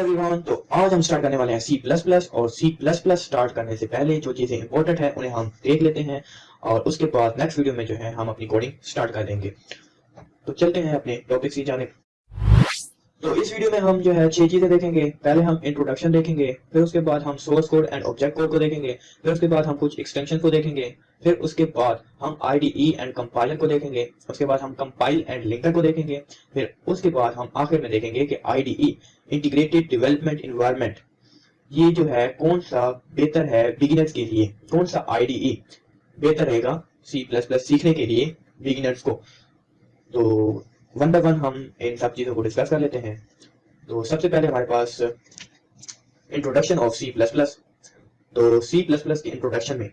everyone, تو آج ہم سٹارٹ کرنے والے ہیں سی پلس پلس اور سی پلس پلس سٹارٹ کرنے سے پہلے جو چیزیں امپورٹنٹ ہیں انہیں ہم دیکھ لیتے ہیں اور اس کے بعد نیکسٹ ویڈیو میں جو ہے ہم اپنی کوڈنگ سٹارٹ کر دیں گے۔ تو چلتے ہیں اپنے ٹاپک کی جانب۔ تو اس ویڈیو میں ہم جو ہے چھ چیزیں دیکھیں گے۔ پہلے ہم انٹروڈکشن دیکھیں گے پھر اس کے بعد ہم source code and object code کو دیکھیں گے پھر اس کے بعد ہم کچھ ایکسٹینشن کو دیکھیں گے۔ پھر اس کے بعد ہم I D E and compiler کو دیکھیں گے، اس کے بعد ہم کمپائل اینڈ لنکر کو دیکھیں گے، پھر اس کے بعد ہم آخر میں دیکھیں گے کہ I D E integrated development environment یہ جو ہے کون سا بہتر ہے بگنرز کے لیے؟ کون سا آئی ڈی ای بہتر رہے گا سی پلس پلس سیکھنے کے لیے بگنرز کو؟ تو ون بائی ون ہم ان سب چیزوں کو ڈسکس کر لیتے ہیں۔ تو سب سے پہلے ہمارے پاس introduction of C plus plus تو سی پلس پلس کے انٹروڈکشن میں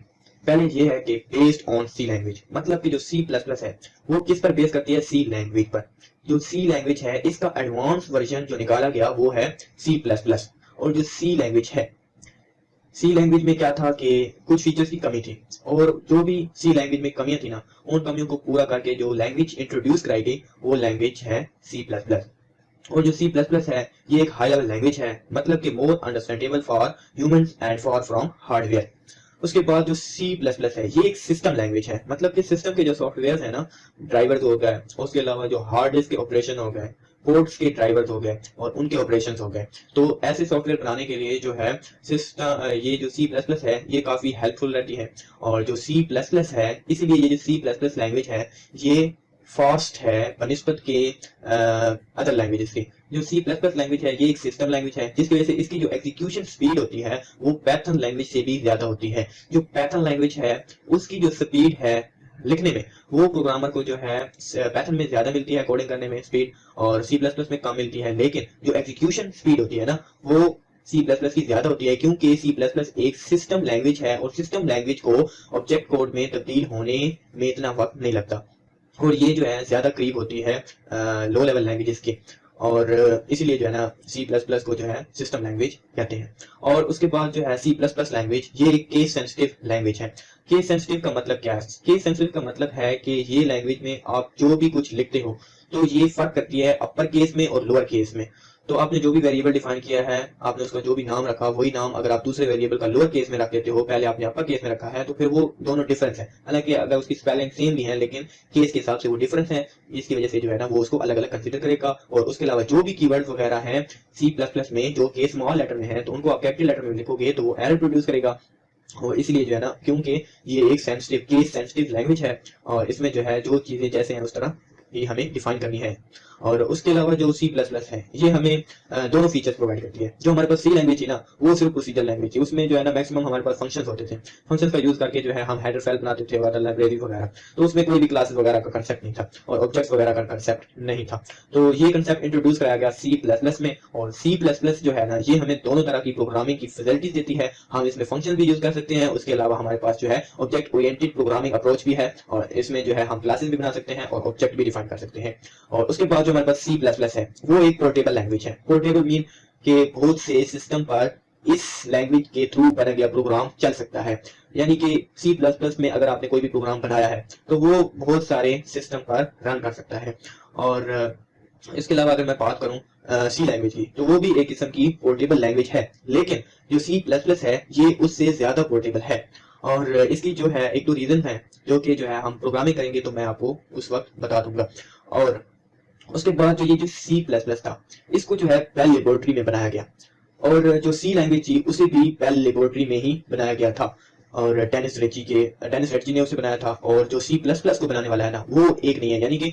پہلے یہ ہے کہ بیسڈ آن سی لینگویج مطلب کہ جو سی پلس پلس ہے، وہ کس پر بیس کرتی ہے؟ سی لینگویج پر۔ جو سی لینگویج ہے، اس کا ایڈوانس ورژن جو نکالا گیا، وہ ہے سی پلس پلس اور جو سی لینگویج ہے سی لینگویج میں کیا تھا کہ کچھ فیچرز کی کمی تھی۔ اور جو بھی سی لینگویج میں کمیاں تھی نا، ان کمیوں کو پورا کر کے جو لینگویج انٹروڈیوس کرائی گئی، وہ لینگویج ہے سی پلس پلس اور جو سی پلس پلس ہے، یہ ایک ہائی لیول لینگویج ہے مطلب کہ more understandable for humans and for from hardware اس کے بعد جو سی پلس پلس ہے، یہ ایک سسٹم لینگویج ہے۔ مطلب کہ سسٹم کے جو سافٹ ویئر ہیں نا ڈرائیور ہو گئے، اس کے علاوہ جو ہارڈ ڈسک کے آپریشن ہو گئے پورٹس کے ڈرائیور ہو گئے اور ان کے آپریشن ہو گئے۔ تو ایسے سافٹ ویئر بنانے کے لیے جو ہے سسٹم یہ جو سی پلس پلس ہے، یہ کافی ہیلپ فل رہتی ہے۔ اور جو سی پلس پلس ہے، اسی لیے یہ جو سی پلس پلس لینگویج ہے، یہ فاسٹ ہے بنسبت کے ادر لینگویجز کی جو سی پلس پلس لینگویج ہے، یہ ایک سسٹم لینگویج ہے، جس کی وجہ سے اس کی جو ایگزیکیوشن سپیڈ ہوتی ہے، وہ پیتھن لینگویج سے بھی زیادہ ہوتی ہے۔ جو پیتھن لینگویج ہے، اس کی جو سپیڈ ہے لکھنے میں، وہ پروگرامر کو جو ہے پیتھن میں زیادہ ملتی ہے کوڈنگ کرنے میں سپیڈ اور سی پلس پلس میں کم ملتی ہے۔ لیکن جو ایگزیکیوشن سپیڈ ہوتی ہے نا، وہ سی پلس پلس کی زیادہ ہوتی ہے، کیونکہ سی پلس پلس ایک سسٹم لینگویج ہے، اور سسٹم لینگویج کو آبجیکٹ کوڈ میں تبدیل ہونے میں اتنا وقت نہیں لگتا۔ اور یہ جو ہے زیادہ قریب ہوتی ہے لو لیول لینگویجز کے۔ اور اسی لیے جو ہے نا سی پلس پلس کو جو ہے سسٹم لینگویج کہتے ہیں۔ اور اس کے بعد جو ہے سی پلس پلس لینگویج یہ ایک کیس سینسٹیو لینگویج ہے۔ کیس سینسٹیو کا مطلب کیا ہے؟ کیس سینسٹیو کا مطلب ہے کہ یہ لینگویج میں آپ جو بھی کچھ لکھتے ہو، تو یہ فرق کرتی ہے اپر کیس میں اور لوور کیس میں۔ تو آپ نے جو بھی ویریبل ڈیفائن کیا ہے، آپ نے اس کا جو بھی نام رکھا، وہی نام اگر آپ دوسرے ویریبل کا لوور کیس میں رکھ دیتے ہو، پہلے آپ نے اپر کیس میں رکھا ہے، تو پھر وہ دونوں ڈیفرنس ہے حالانکہ اگر اس کی سپیلنگ سیم بھی ہے، لیکن کیس کے حساب سے وہ ڈیفرنس ہے اس کی وجہ سے جو ہے نا وہ اس کو الگ الگ کنسیڈر کرے گا۔ اور اس کے علاوہ جو بھی کی ورڈ وغیرہ ہیں سی پلس پلس میں جو کیس اسمال لیٹر میں ہے تو ان کو آپ کیپٹل لیٹر میں لکھو گے، تو وہ ایرر پروڈیوس کرے گا۔ اور اس لیے جو ہے نا کیونکہ یہ ایک سینسٹیو کیس سینسٹیو لینگویج ہے، اور اس میں جو ہے جو چیزیں جیسے ہیں، اس طرح یہ ہمیں ڈیفائن کرنی ہے۔ اور اس کے علاوہ جو سی پلس پلس ہے یہ ہمیں دونوں فیچرز پرووائڈ کرتی ہے جو ہمارے پاس سی لینگویج تھی نا، وہ صرف پروسیجر لینگویج تھی اس میں جو ہے نا میکسیمم ہمارے پاس فنکشنز ہوتے تھے۔ فنکشنز کا یوز کر کے جو ہے ہم ہیڈر فائل بناتے تھے وغیرہ لائبریری وغیرہ۔ تو اس میں کوئی بھی کلاسز وغیرہ کا کنسیپٹ نہیں تھا اور آبجیکٹس وغیرہ کا کنسیپٹ نہیں تھا۔ تو یہ کنسیپٹ انٹروڈیوس کرایا گیا سی پلس پلس میں اور سی پلس پلس جو ہے نا، یہ ہمیں دونوں طرح کی پروگرامنگ کی فیسلٹیز دیتی ہے۔ ہم اس میں فنکشن بھی یوز کر سکتے ہیں۔ اس کے علاوہ ہمارے پاس جو ہے آبجیکٹ اورینٹڈ پروگرامنگ اپروچ بھی ہے اور اس میں جو ہے ہم کلاسز بھی بنا سکتے ہیں اور آبجیکٹ بھی ڈیفائن کر سکتے ہیں۔ اور اس کے بعد جو ہمارے پاس سی پلس پلس ہے، وہ ایک پورٹیبل لینگویج ہے۔ پورٹیبل مین کہ بہت سے سسٹم پر اس لینگویج کے تھرو بنا گیا پروگرام چل سکتا ہے۔ یعنی کہ سی پلس پلس میں اگر آپ نے کوئی بھی پروگرام بنایا ہے، تو وہ بہت سارے سسٹم پر رن کر سکتا ہے۔ اور اس کے علاوہ اگر میں بات کروں سی لینگویج کی، تو وہ بھی ایک قسم کی پورٹیبل لینگویج ہے۔ لیکن جو سی پلس پلس ہے، یہ اس سے زیادہ پورٹیبل ہے۔ اور اس کی جو ہے، ایک دو ریزن ہے جو کہ جو ہے ہم پروگرامنگ کریں گے، تو میں آپ کو اس وقت بتا دوں گا۔ اور اس کے بعد جو یہ جو سی پلس پلس تھا، اس کو جو ہے بیل لیبورٹری میں بنایا گیا۔ اور جو سی لینگویج تھی، اسے بھی بیل لیبورٹری میں ہی بنایا گیا تھا۔ اور ٹینس ریچی کے ٹینس ریچی نے اسے بنایا تھا۔ اور جو سی پلس پلس کو بنانے والا ہے نا، وہ ایک نہیں ہے۔ یعنی کہ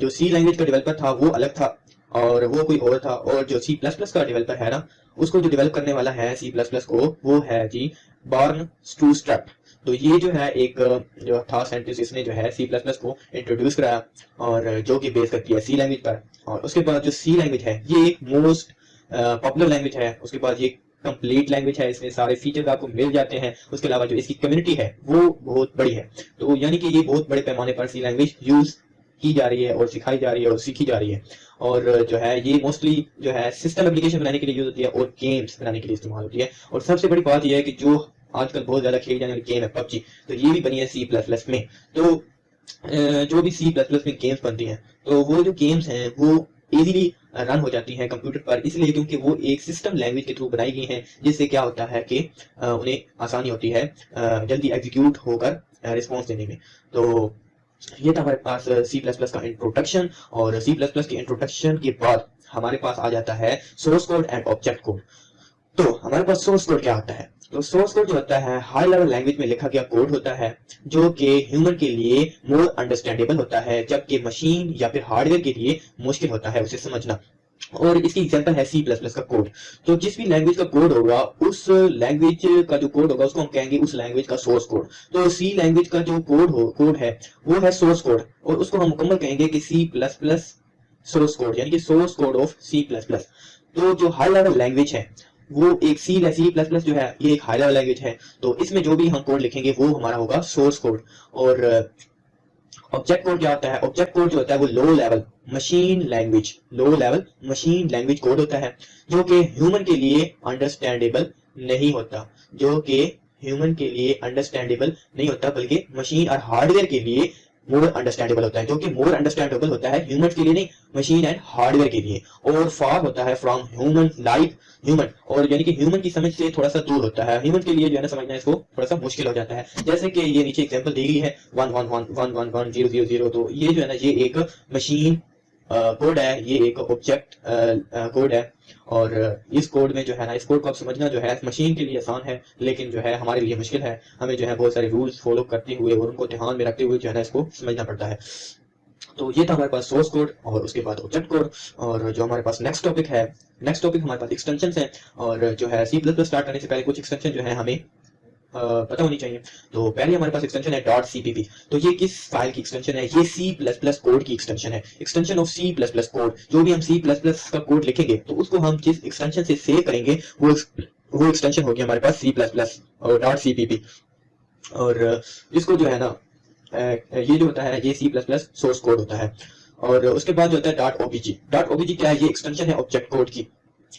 جو سی لینگویج کا ڈیولپر تھا، وہ الگ تھا۔ اور وہ کوئی اور تھا۔ اور جو سی پلس پلس کا ڈیولپر ہے نا، اس کو جو ڈیولپ کرنے والا ہے سی پلس پلس کو، وہ ہے جی بارن سٹو اسٹرپ تو یہ جو ہے ایک جو تھا سائنٹسٹ اس نے جو ہے سی پلس پلس کو انٹروڈیوس کرایا اور جو کہ بیس کرتی ہے سی لینگویج پر اور اس کے بعد جو سی لینگویج ہے، یہ ایک موسٹ پاپولر لینگویج ہے۔ اس کے بعد یہ کمپلیٹ لینگویج ہے۔ اس میں سارے فیچرز آپ کو مل جاتے ہیں۔ اس کے علاوہ جو اس کی کمیونٹی ہے، وہ بہت بڑی ہے۔ تو یعنی کہ یہ بہت بڑے پیمانے پر سی لینگویج یوز کی جا رہی ہے اور سکھائی جا رہی ہے اور سیکھی جا رہی ہے۔ اور جو ہے، یہ موسٹلی جو ہے سسٹم اپلیکیشن بنانے کے لیے یوز ہوتی ہے اور گیمز بنانے کے لیے استعمال ہوتی ہے۔ اور سب سے بڑی بات یہ ہے کہ جو آج کل بہت زیادہ کھیلی جانے والی گیم ہے، پب جی۔ تو یہ بھی بنی ہے سی پلس پلس میں۔ تو جو بھی سی پلس پلس میں گیمز بنتی ہیں، تو وہ جو گیمز ہیں، وہ ایزیلی رن ہو جاتی ہیں کمپیوٹر پر۔ اس لیے کیونکہ وہ ایک سسٹم لینگویج کے تھرو بنائی گئی ہیں، جس سے کیا ہوتا ہے کہ انہیں آسانی ہوتی ہے جلدی ایگزیکیوٹ ہو کر رسپانس دینے میں۔ تو یہ تھا ہمارے پاس سی پلس پلس کا انٹروڈکشن اور سی پلس پلس کے انٹروڈکشن کے بعد ہمارے پاس آ جاتا ہے source code and object code تو ہمارے پاس سورس کوڈ کیا ہوتا ہے؟ تو سورس کوڈ جو ہوتا ہے ہائی لیول لینگویج میں لکھا گیا کوڈ ہوتا ہے، جو کہ ہیومن کے لیے مور انڈرسٹینڈیبل ہوتا ہے، جبکہ مشین یا پھر ہارڈ ویئر کے لیے مشکل ہوتا ہے اسے سمجھنا۔ اور اس کی ایگزامپل ہے سی پلس پلس کا کوڈ تو جس بھی لینگویج کا کوڈ ہوگا، اس لینگویج کا جو کوڈ ہوگا، اس کو ہم کہیں گے اس لینگویج کا سورس کوڈ تو سی لینگویج کا جو کوڈ ہو کوڈ ہے، وہ ہے سورس کوڈ اور اس کو ہم مکمل کہیں گے کہ C plus plus source code یعنی کہ source code of C plus plus تو جو ہائی لیول لینگویج ہے وہ ایک سی سی پلس پلس جو ہے، یہ ایک ہائی لیول لینگویج ہے۔ تو اس میں جو بھی ہم کوڈ لکھیں گے، وہ ہمارا ہوگا سورس کوڈ اور uh, آبجیکٹ کوڈ کیا ہوتا ہے؟ آبجیکٹ کوڈ جو ہوتا ہے وہ low level machine language low level machine language code ہوتا ہے، جو کہ ہیومن کے لیے انڈرسٹینڈیبل نہیں ہوتا۔ جو کہ ہیومن کے لیے انڈرسٹینڈیبل نہیں ہوتا، بلکہ مشین اور ہارڈ ویئر کے لیے مور انڈرسٹینڈیبل ہوتا ہے جو کہ مور انڈرسٹینڈیبل ہوتا ہے ہیومن کے لیے نہیں مشین اینڈ ہارڈ ویئر کے لیے۔ اور فار ہوتا ہے فرام ہیومن لائک ہیومن اور یعنی کہ ہیومن کی سمجھ سے تھوڑا سا دور ہوتا ہے۔ ہیومن کے لیے جو ہے نا، سمجھنا اس کو تھوڑا سا مشکل ہو جاتا ہے۔ جیسے کہ یہ نیچے ایگزامپل دی گئی ہے one one one one one one zero zero zero تو یہ جو ہے نا، یہ ایک مشین کوڈ ہے۔ یہ ایک آبجیکٹ کوڈ ہے۔ اور اس کوڈ میں جو ہے نا، اس کوڈ کو آپ سمجھنا جو ہے مشین کے لیے آسان ہے، لیکن جو ہے ہمارے لیے مشکل ہے۔ ہمیں جو ہے بہت سارے رولز فالو کرتے ہوئے اور ان کو دھیان میں رکھتے ہوئے جو ہے نا اس کو سمجھنا پڑتا ہے۔ تو یہ تھا ہمارے پاس سورس کوڈ اور اس کے بعد آبجیکٹ کوڈ اور جو ہمارے پاس نیکسٹ ٹاپک ہے نیکسٹ ٹاپک ہمارے پاس ایکسٹینشن ہیں۔ اور جو ہے سی پلس پلس اسٹارٹ کرنے سے پہلے کچھ ایکسٹینشن جو ہے ہمیں پتہ ہونی چاہیے۔ تو پہلے ہمارے پاس ایکسٹینشن ہے. ڈاٹ سی پی پی تو یہ کس فائل کی ایکسٹینشن ہے؟ یہ سی پلس پلس کوڈ کی ایکسٹینشن ہے۔ Extension of C plus plus code جو بھی ہم سی پلس پلس کا کوڈ لکھیں گے، تو اس کو ہم جس ایکسٹینشن سے سیو کریں گے، وہ وہ ایکسٹینشن ہوگی ہمارے پاس سی پلس پلس اور. ڈاٹ سی پی پی اور اس کو جو ہے نا یہ جو ہوتا ہے، یہ C plus plus source code ہوتا ہے۔ اور اس کے بعد جو ہوتا ہے. Dot O B J dot O B J کیا ہے؟ یہ ایکسٹینشن ہے آبجیکٹ کوڈ کی۔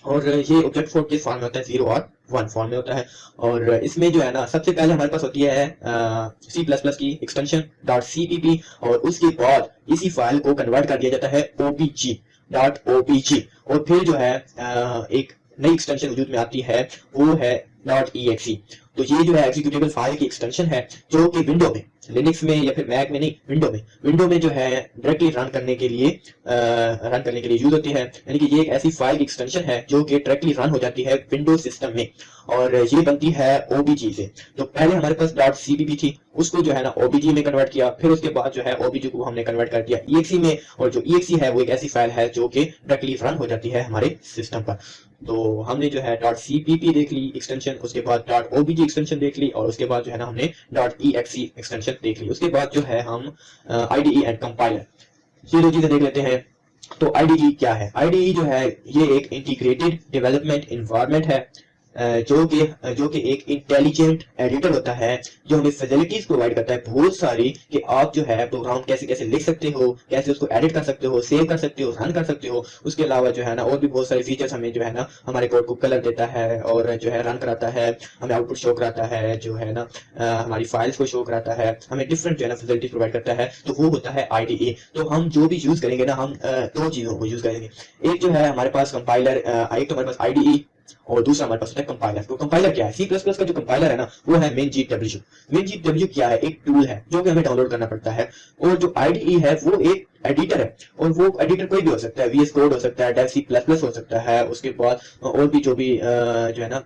اور یہ آبجیکٹ کوڈ کس فارم میں ہوتا ہے? زیرو اور ون فارم میں ہوتا ہے. اور اس میں جو ہے نا، سب سے پہلے ہمارے پاس ہوتی ہے سی پلس پلس کی extension dot C P P اور اس کے بعد اسی فائل کو کنورٹ کر دیا جاتا ہے او پی جی ڈاٹ او پی جی اور پھر جو ہے ایک نئی ایکسٹینشن وجود میں آتی ہے، وہ ہے ڈاٹ ای ایکسی تو یہ جو ہے ایگزیکیوٹیبل فائل کی ایکسٹینشن ہے، جو کہ ونڈو میں لینکس میں یا پھر میک میں نہیں ونڈو میں. ونڈو میں جو ہے ڈائریکٹلی رن کرنے کے لیے رن کرنے کے لیے یوز ہوتی ہے. یعنی کہ یہ ایک ایسی فائل کی ایکسٹینشن ہے جو کہ ڈائریکٹلی رن ہو جاتی ہے ونڈو سسٹم میں. اور یہ بنتی ہے او بی جی سے. تو پہلے ہمارے پاس ڈاٹ سی بی بی تھی، اس کو جو ہے نا او بی جی میں کنورٹ کیا، پھر اس کے بعد جو ہے او بی جی کو ہم نے کنورٹ کر دیا ای ایکس سی میں. اور جو ای ایکس سی ہے وہ ایک ایسی فائل ہے جو کہ ڈائریکٹلی رن ہو جاتی ہے ہمارے سسٹم پر. تو ہم نے جو ہے ڈاٹ سی پی پی دیکھ لی ایکسٹینشن اس کے بعد dot O B J extension دیکھ لی، اور اس کے بعد جو ہے نا ہم نے dot E X C extension دیکھ لی۔ اس کے بعد جو ہے ہم I D E and compiler یہ دو چیزیں دیکھ لیتے ہیں۔ تو آئی ڈی ای کیا ہے؟ آئی ڈی ای جو ہے، یہ ایک انٹیگریٹڈ ڈیولپمنٹ انوائرمنٹ ہے۔ جو کہ جو کہ ایک انٹیلیجنٹ ایڈیٹر ہوتا ہے، جو ہمیں فیسلٹیز پرووائڈ کرتا ہے بہت ساری کہ آپ جو ہے پروگرام کیسے کیسے لکھ سکتے ہو، کیسے اس کو ایڈٹ کر سکتے ہو سیو کر سکتے ہو رن کر سکتے ہو، اس کے علاوہ جو ہے نا اور بھی بہت سارے فیچرز ہمیں جو ہے نا ہمارے کوڈ کو کلر دیتا ہے اور جو ہے رن کراتا ہے، ہمیں آؤٹ پٹ شو کراتا ہے، جو ہے نا ہماری فائلس کو شو کراتا ہے، ہمیں ڈفرنٹ جو ہے نا فیسلٹیز پرووائڈ کرتا ہے، تو وہ ہوتا ہے آئی ڈی اے تو ہم جو بھی یوز کریں گے نا، ہم دو چیزوں کو یوز کریں گے۔ ایک جو ہے ہمارے پاس کمپائلر ایک تو ہمارے پاس آئی ڈی ای اور دوسرا ہمارے پاس ہوتا ہے کمپائلر تو کمپائلر کیا ہے؟ سی پلس پلس کا جو کمپائلر ہے نا، وہ ہے مین جی ڈبلو مین جی ڈبلو کیا ہے؟ ایک ٹول ہے جو کہ ہمیں ڈاؤن لوڈ کرنا پڑتا ہے۔ اور جو آئی ڈی ای ہے، وہ ایک ایڈیٹر ہے۔ اور وہ ایڈیٹر کوئی بھی ہو سکتا ہے وی ایس کوڈ ہو سکتا ہے ڈیف سی پلس پلس ہو سکتا ہے، اس کے بعد اور بھی جو بھی جو ہے نا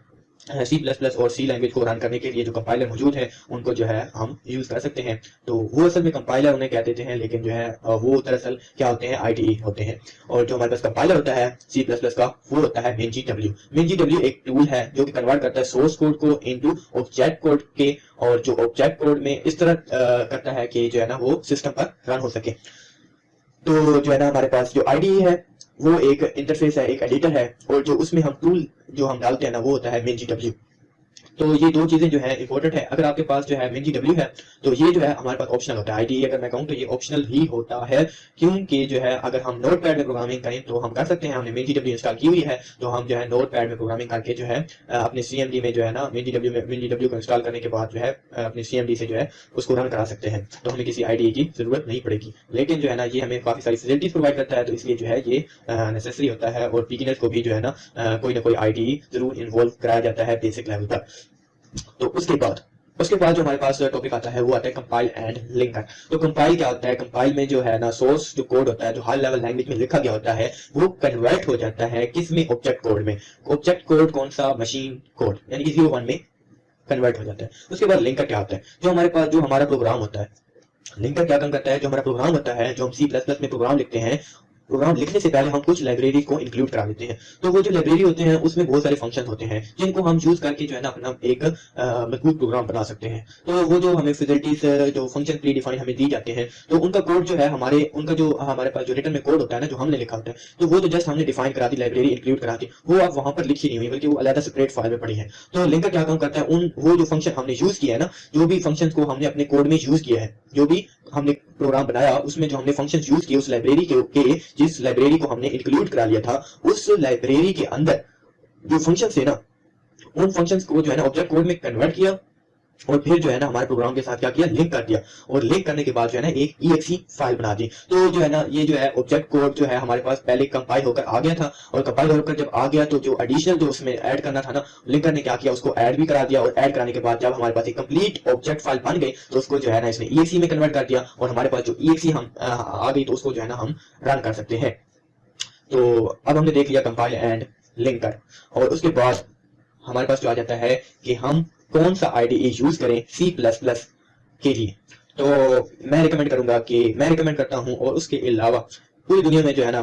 سی پلس پلس اور سی لینگویج کو رن کرنے کے لیے جو کمپائلر موجود ہیں، ان کو جو ہے ہم یوز کر سکتے ہیں۔ تو وہ اصل میں کمپائلر انہیں کہہ دیتے ہیں، لیکن جو ہے وہ دراصل کیا ہوتے ہیں؟ آئی ٹی ای ہوتے ہیں۔ اور جو ہمارے پاس کمپائلر ہوتا ہے سی پلس پلس کا، وہ ہوتا ہے مین جی ڈبلو مین جی ڈبلو ایک ٹول ہے جو کہ کنورٹ کرتا ہے سورس کوڈ کو انٹو آبجیکٹ کوڈ کے، اور جو آبجیکٹ کوڈ میں اس طرح کرتا ہے کہ جو ہے نا وہ سسٹم پر رن ہو سکے۔ تو جو ہے نا ہمارے پاس جو آئی ڈی ای ہے وہ ایک انٹرفیس ہے، ایک ایڈیٹر ہے اور جو اس میں ہم ٹول جو ہم ڈالتے ہیں نا، وہ ہوتا ہے مین جی ڈبلو تو یہ دو چیزیں جو ہے امپورٹنٹ ہے اگر آپ کے پاس جو ہے مین جی ڈبلیو ہے، تو یہ جو ہے ہمارے پاس آپشنل ہوتا ہے۔ آئی ڈی اگر میں کہوں تو یہ آپشنل ہی ہوتا ہے۔ کیونکہ جو ہے اگر ہم نوٹ پیڈ میں پروگرامنگ کریں تو ہم کر سکتے ہیں۔ ہم نے مین جی ڈبلیو انسٹال کی ہوئی ہے۔ تو ہم جو ہے نوٹ پیڈ میں پروگرامنگ کر کے جو ہے اپنے سی ایم ڈی میں جو ہے نا مین جی ڈبلیو میں مین جی ڈبلیو کو انسٹال کرنے کے بعد جو ہے اپنے سی ایم ڈی سے جو ہے اس کو رن کرا سکتے ہیں۔ تو ہمیں کسی آئی ڈی کی ضرورت نہیں پڑے گی۔ لیکن جو ہے نا یہ ہمیں کافی ساری فیسلٹیز پرووائڈ کرتا ہے۔ تو اس لیے جو ہے یہ نیسسری ہوتا ہے اور بگنرز کو بھی جو ہے نا کوئی نہ کوئی آئی ڈی ضرور انوالو کرایا جاتا ہے بیسک لیول تک۔ تو اس کے بعد، اس کے بعد جو ہمارے پاس ٹاپک آتا ہے وہ آتا ہے کمپائل اینڈ لنکر تو کمپائل کیا ہوتا ہے؟ کمپائل میں جو ہے نا سورس جو کوڈ ہوتا ہے، جو ہائی لیول لینگویج میں لکھا گیا ہوتا ہے، وہ کنورٹ ہو جاتا ہے کس میں؟ آبجیکٹ کوڈ میں. آبجیکٹ کوڈ کون سا؟ مشین کوڈ یعنی کہ زیرو ون میں کنورٹ ہو جاتا ہے. اس کے بعد لنکر کیا ہوتا ہے؟ جو ہمارے پاس، جو ہمارا پروگرام ہوتا ہے لنکر کیا کام کرتا ہے؟ جو ہمارا پروگرام ہوتا ہے، جو ہم سی پلس پلس میں پروگرام لکھتے ہیں پروگرام لکھنے سے پہلے ہم کچھ لائبریری کو انکلوڈ کرا دیتے ہیں۔ تو وہ جو لائبریری ہوتے ہیں، اس میں بہت سارے فنکشن ہوتے ہیں، جن کو ہم یوز کر کے جو ہے نا، اپنا ایک مضبوط پروگرام بنا سکتے ہیں۔ تو وہ جو ہمیں فیسلٹیز جو فنکشن پری ڈیفائن ہمیں دی جاتے ہیں، تو ان کا کوڈ جو ہے، ہمارے، ان کا جو ہمارے پاس جو ریٹن میں کوڈ ہوتا ہے نا، جو ہم نے لکھا ہوتا ہے، تو وہ تو جسٹ ہم نے ڈیفائن کرا دی لائبریری انکلوڈ کرا دی۔ وہ آپ وہاں پر لکھی نہیں ہوئی، بلکہ وہ علیحدہ سپریٹ فائل میں پڑی ہے تو لنکر کیا کام کرتا ہے؟ ان، وہ جو فنکشن ہم نے یوز کیا ہے نا، جو بھی فنکشن کو ہم نے اپنے کوڈ میں یوز کیا ہے، جو بھی ہم نے پروگرام بنایا، اس میں جو ہم نے فنکشن یوز کیے، اس لائبریری کے جس لائبریری کو ہم نے انکلوڈ کرا لیا تھا، اس لائبریری کے اندر جو فنکشن تھے نا، ان فنکشن کو جو ہے نا آبجیکٹ کوڈ میں کنورٹ کیا۔ اور پھر جو ہے نا ہمارے پروگرام کے ساتھ کیا کیا? لنک کر دیا۔ اور لنک کرنے کے بعد جو ہے نا ایک ای ایکسی فائل بنا دی۔ تو جو ہے نا یہ جو ہے آبجیکٹ کوڈ جو ہے ہمارے پاس پہلے کمپائل ہو کر آ گیا تھا۔ اور کمپائل ہو کر جب آ گیا تو جو ایڈیشنل جو اس میں ایڈ کرنا تھا نا لنکر نے کیا کیا؟ اس کو ایڈ بھی کرا دیا۔ اور ایڈ کرانے کے بعد جب ہمارے پاس ایک کمپلیٹ آبجیکٹ فائل بن گئی تو اس کو جو ہے نا اس نے ای ایکسی میں کنورٹ کر دیا۔ اور ہمارے پاس جو ای ایکسی ہم، آ گئی تو اس کو جو ہے نا ہم رن کر سکتے ہیں۔ تو اب ہم نے دیکھ لیا کمپائل اینڈ لنکر اور اس کے بعد ہمارے پاس جو آ جاتا ہے کہ ہم کون سا آئی ڈی ای یوز کریں سی پلس پلس کے لیے تو میں ریکمینڈ کروں گا کہ میں ریکمینڈ کرتا ہوں اور اس کے علاوہ پوری دنیا میں جو ہے نا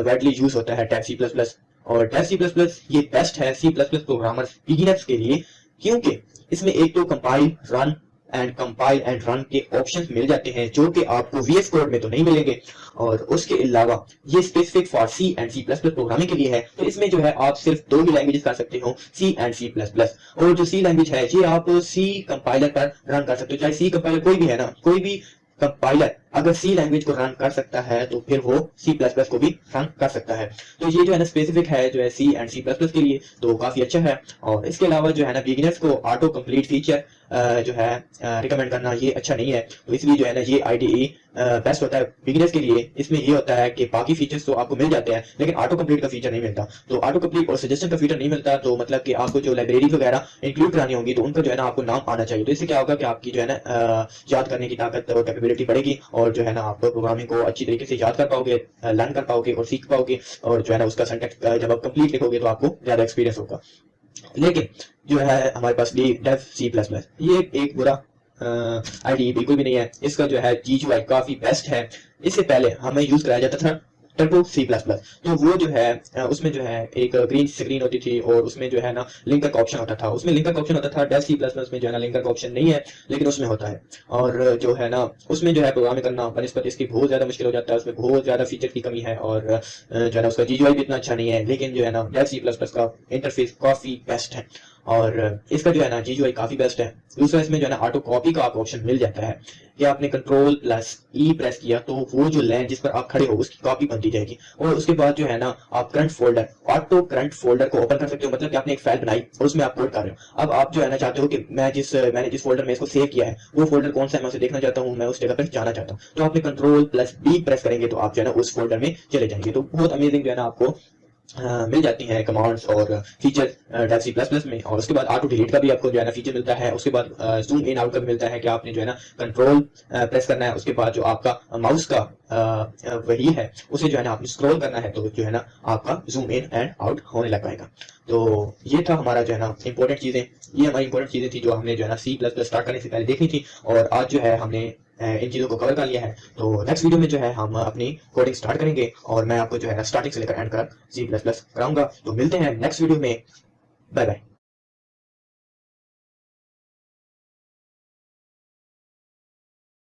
وائڈلی یوز ہوتا ہے ٹیپ سی پلس پلس اور ٹیپ سی پلس پلس یہ بیسٹ ہے C plus plus programmers beginners کے لیے کیونکہ اس میں ایک تو compile run and compile and run کے آپشن مل جاتے ہیں جو کہ آپ کو وی ایس کوڈ میں تو نہیں ملیں گے اور اس کے علاوہ یہ specific for C and C plus plus programming کے لیے ہے تو اس میں جو ہے آپ صرف دو ہی لینگویجز کر سکتے ہو C and C plus plus اور جو سی لینگویج ہے یہ آپ سی کمپائلر پر رن کر سکتے ہو چاہے سی کمپائلر کوئی بھی ہے نا، کوئی بھی کمپائلر اگر سی لینگویج کو رن کر سکتا ہے تو پھر وہ سی پلس پلس کو بھی رن کر سکتا ہے۔ تو یہ جو ہے نا اسپیسیفک ہے جو ہے C and C plus plus کے لیے تو کافی اچھا ہے۔ اور اس کے علاوہ جو ہے نا بگنرس کو آٹو کمپلیٹ فیچر جو ہے ریکمینڈ کرنا یہ اچھا نہیں ہے۔ تو اس لیے جو ہے نا یہ آئی ڈی ای بیسٹ ہوتا ہے بگنرس کے لیے۔ اس میں یہ ہوتا ہے کہ باقی فیچرز تو آپ کو مل جاتے ہیں، لیکن آٹو کمپلیٹ کا فیچر نہیں ملتا۔ تو آٹو کمپلیٹ اور سجیشن کا فیچر نہیں ملتا، تو مطلب کہ آپ کو جو لائبریری وغیرہ انکلوڈ کرانی ہوگی تو ان کا جو ہے نا آپ کو نام آنا چاہیے۔ تو اس سے کیا ہوگا کہ آپ کی جو ہے نا یاد کرنے کی طاقت اور کیپیبلٹی بڑھے گی۔ اور جو ہے نا آپ پروگرامنگ کو اچھی طریقے سے یاد کر پاؤ گے لرن کر پاؤ گے اور سیکھ پاؤ گے اور جو ہے نا اس کا سینٹیکس جب آپ کمپلیٹ لکھو گے تو آپ کو زیادہ ایکسپیرینس ہوگا۔ لیکن جو ہے ہمارے پاس D dev C plus plus یہ ایک برا آئی ڈی بالکل بھی نہیں ہے۔ اس کا جو ہے جی جو آئی کافی بیسٹ ہے۔ اس سے پہلے ہمیں یوز کرایا جاتا تھا ٹربو سی پلس پلس تو وہ جو ہے اس میں جو ہے ایک گرین سکرین ہوتی تھی اور اس میں جو ہے نا لنکر کا آپشن ہوتا تھا۔ اس میں لنکر کا آپشن ہوتا تھا ڈیف سی پلس پلس میں جو ہے نا لنکر کا آپشن نہیں ہے، لیکن اس میں ہوتا ہے۔ اور جو ہے نا، اس میں جو ہے پروگرام کرنا بنسبت اس کی بہت زیادہ مشکل ہو جاتا ہے، اس میں بہت زیادہ فیچر کی کمی ہے اور جو ہے نا اس کا جی جو آئی بھی اتنا اچھا نہیں ہے، لیکن جو ہے نا ڈیف سی پلس پلس کا انٹرفیس کافی بیسٹ ہے۔ اور اس کا جو ہے نا جی جو آئی کافی بیسٹ ہے، دوسرا اس میں جو ہے نا آٹو کاپی کا آپ آپشن مل جاتا ہے کہ آپ نے کنٹرول پلس ای پریس کیا تو وہ جو لین جس پر آپ کھڑے ہو اس کی کاپی بنتی جائے گی اور اس کے بعد جو ہے نا آپ current folder auto current folder کو اوپن کر سکتے ہو مطلب کہ آپ نے ایک فائل بنائی اور اس میں آپ کوڈ کر رہے ہو۔ اب آپ جو ہے نا چاہتے ہو کہ میں جس، میں نے جس فولڈر میں اس کو سیو کیا ہے وہ فولڈر کون سا ہے میں اسے دیکھنا چاہتا ہوں، میں اس جگہ پر جانا چاہتا ہوں۔ تو آپ نے کنٹرول پلس بی پریس کریں گے تو آپ جو ہے نا اس فولڈر میں چلے جائیں گے۔ تو بہت امیزنگ جو ہے نا آپ کو مل جاتی ہیں کمانڈس اور فیچر ڈیف سی پلس پلس میں۔ اور اس کے بعد آٹو ڈیلیٹ کا بھی آپ کو جو ہے نا فیچر ملتا ہے، اس کے بعد زوم ان آؤٹ کا بھی ملتا ہے کہ آپ نے جو ہے نا کنٹرول پریس کرنا ہے، اس کے بعد جو آپ کا ماؤس کا وہی ہے، اسے جو ہے نا آپ نے اسکرول کرنا ہے تو جو ہے نا آپ کا زوم ان اینڈ آؤٹ ہونے لگ پائے گا۔ تو یہ تھا ہمارا جو ہے نا امپورٹنٹ چیزیں۔ یہ ہماری امپورٹنٹ چیزیں تھی جو ہم نے جو ہے نا سی پلس پلس اسٹارٹ کرنے سے پہلے دیکھنی تھی اور آج جو ہے ہم نے ان چیزوں کو کور کر لیا ہے۔ تو نیکسٹ ویڈیو میں جو ہے، ہم اپنی کوڈنگ سٹارٹ کریں گے اور میں آپ کو جو ہے اسٹارٹنگ سے لے کر اینڈ کر سی پلس پلس کراؤں گا۔ تو ملتے ہیں نیکسٹ ویڈیو میں۔ Bye bye